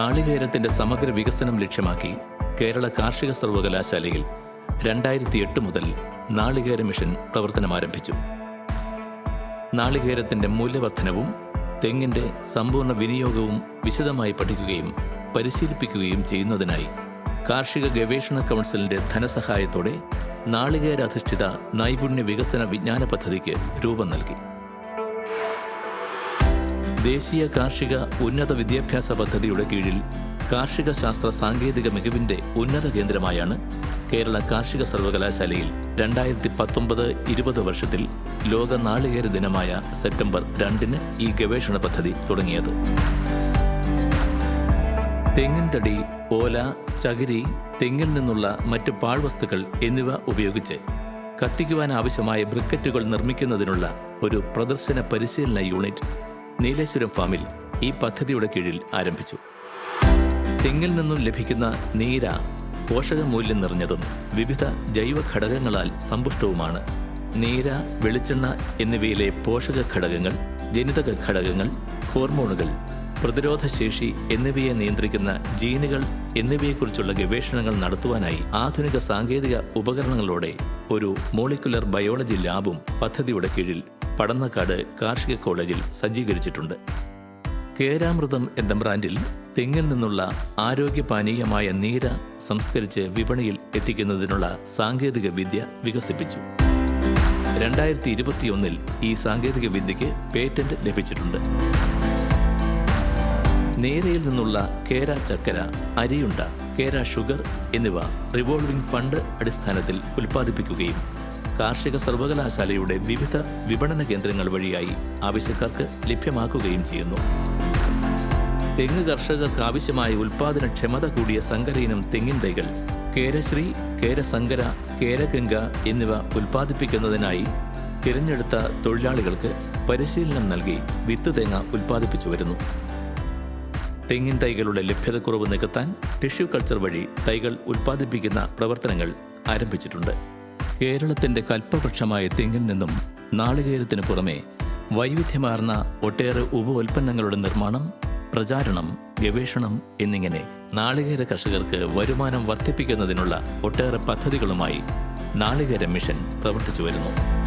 നാളികേരത്തിന്റെ സമഗ്ര വികസനം ലക്ഷ്യമാക്കി കേരള കാർഷിക സർവകലാശാലയിൽ രണ്ടായിരത്തി എട്ട് മുതൽ നാളികേര മിഷൻ പ്രവർത്തനം ആരംഭിച്ചു. നാളികേരത്തിന്റെ മൂല്യവർദ്ധനവും തെങ്ങിന്റെ സമ്പൂർണ വിനിയോഗവും വിശദമായി പഠിക്കുകയും പരിശീലിപ്പിക്കുകയും ചെയ്യുന്നതിനായി കാർഷിക ഗവേഷണ കൗൺസിലിന്റെ ധനസഹായത്തോടെ നാളികേര അധിഷ്ഠിത നൈപുണ്യ വികസന വിജ്ഞാന പദ്ധതിക്ക് രൂപം നൽകി. ദേശീയ കാർഷിക ഉന്നത വിദ്യാഭ്യാസ പദ്ധതിയുടെ കീഴിൽ കാർഷിക ശാസ്ത്ര സാങ്കേതിക മികവിന്റെ ഉന്നത കേന്ദ്രമായാണ് കേരള കാർഷിക സർവകലാശാലയിൽ രണ്ടായിരത്തി പത്തൊമ്പത് ഇരുപത് വർഷത്തിൽ ലോക നാളികേര ദിനമായ സെപ്റ്റംബർ രണ്ടിന് ഈ ഗവേഷണ പദ്ധതി തുടങ്ങിയത്. തെങ്ങിൻ തടി ഓല ചകിരി തെങ്ങിൽ നിന്നുള്ള മറ്റ് പാഴ്വസ്തുക്കൾ എന്നിവ ഉപയോഗിച്ച് കത്തിക്കുവാൻ ആവശ്യമായ ബ്രിക്കറ്റുകൾ നിർമ്മിക്കുന്നതിനുള്ള ഒരു പ്രദർശന പരിശീലന യൂണിറ്റ് നീലേശ്വരം ഫാമിൽ ഈ പദ്ധതിയുടെ കീഴിൽ ആരംഭിച്ചു. തെങ്ങിൽ നിന്നും ലഭിക്കുന്ന നീര പോഷകമൂല്യം നിറഞ്ഞതും വിവിധ ജൈവ ഘടകങ്ങളാൽ സമ്പുഷ്ടവുമാണ്. നീര വെളിച്ചെണ്ണ എന്നിവയിലെ പോഷക ഘടകങ്ങൾ ജനിതക ഘടകങ്ങൾ ഹോർമോണുകൾ പ്രതിരോധശേഷി എന്നിവയെ നിയന്ത്രിക്കുന്ന ജീനുകൾ എന്നിവയെക്കുറിച്ചുള്ള ഗവേഷണങ്ങൾ നടത്തുവാനായി ആധുനിക സാങ്കേതിക ഉപകരണങ്ങളോടെ ഒരു മോളിക്കുലർ ബയോളജി ലാബും പദ്ധതിയുടെ കീഴിൽ പടന്നക്കാട് കാർഷിക കോളേജിൽ സജ്ജീകരിച്ചിട്ടുണ്ട്. കേരാമൃതം എന്ന ബ്രാൻഡിൽ തെങ്ങിൽ നിന്നുള്ള ആരോഗ്യപാനീയമായ നീര സംസ്കരിച്ച് വിപണിയിൽ എത്തിക്കുന്നതിനുള്ള സാങ്കേതിക വിദ്യ വികസിപ്പിച്ചു. രണ്ടായിരത്തി ഇരുപത്തിയൊന്നിൽ ഈ സാങ്കേതിക വിദ്യയ്ക്ക് പേറ്റന്റ് ലഭിച്ചിട്ടുണ്ട്. നേരയിൽ നിന്നുള്ള കേര ചക്കര അരിയുണ്ട കേര ഷുഗർ എന്നിവ റിവോൾവിംഗ് ഫണ്ട് അടിസ്ഥാനത്തിൽ ഉൽപ്പാദിപ്പിക്കുകയും കാർഷിക സർവകലാശാലയുടെ വിവിധ വിപണന കേന്ദ്രങ്ങൾ വഴിയായി ആവശ്യക്കാർക്ക് ലഭ്യമാക്കുകയും ചെയ്യുന്നു. തെങ്ങ് കർഷകർക്ക് ആവശ്യമായ ഉൽപാദനക്ഷമത കൂടിയ സങ്കരയിനം തെങ്ങിൻ തൈകൾ കേരശ്രീ കേരസങ്കര കേരഗംഗ എന്നിവ ഉൽപ്പാദിപ്പിക്കുന്നതിനായി തിരഞ്ഞെടുത്ത തൊഴിലാളികൾക്ക് പരിശീലനം നൽകി വിത്ത് തേങ്ങ ഉൽപ്പാദിപ്പിച്ചു വരുന്നു. തെങ്ങിൻ തൈകളുടെ ലഭ്യതക്കുറവ് നികത്താൻ ടിഷ്യൂ കൾച്ചർ വഴി തൈകൾ ഉൽപ്പാദിപ്പിക്കുന്ന പ്രവർത്തനങ്ങൾ ആരംഭിച്ചിട്ടുണ്ട്. കേരളത്തിന്റെ കൽപ്പവൃക്ഷമായ തെങ്ങിൽ നിന്നും നാളികേരത്തിന് പുറമെ വൈവിധ്യമാർന്ന ഒട്ടേറെ ഉപോൽപ്പന്നങ്ങളുടെ നിർമ്മാണം പ്രചാരണം ഗവേഷണം എന്നിങ്ങനെ നാളികേര കർഷകർക്ക് വരുമാനം വർദ്ധിപ്പിക്കുന്നതിനുള്ള ഒട്ടേറെ പദ്ധതികളുമായി നാളികേര മിഷൻ പ്രവർത്തിച്ചു വരുന്നു.